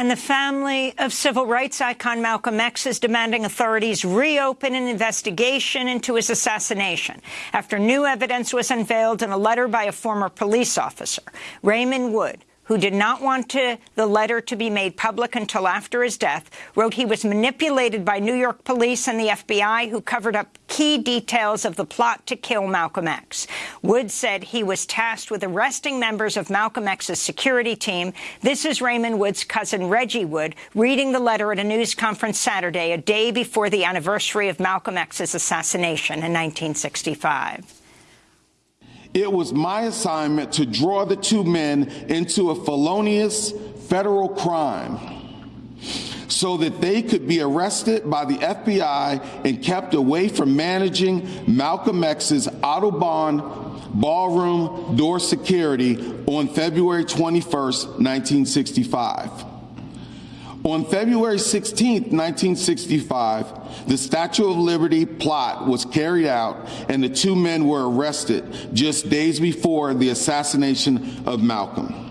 And the family of civil rights icon Malcolm X is demanding authorities reopen an investigation into his assassination after new evidence was unveiled in a letter by a former police officer. Raymond Wood, who did not want to, the letter to be made public until after his death, wrote he was manipulated by New York police and the FBI, who covered up key details of the plot to kill Malcolm X. Wood said he was tasked with arresting members of Malcolm X's security team. This is Raymond Wood's cousin Reggie Wood reading the letter at a news conference Saturday, a day before the anniversary of Malcolm X's assassination in 1965. It was my assignment to draw the two men into a felonious federal crime so that they could be arrested by the FBI and kept away from managing Malcolm X's Audubon ballroom door security on February 21, 1965. On February 16, 1965, the Statue of Liberty plot was carried out and the two men were arrested just days before the assassination of Malcolm.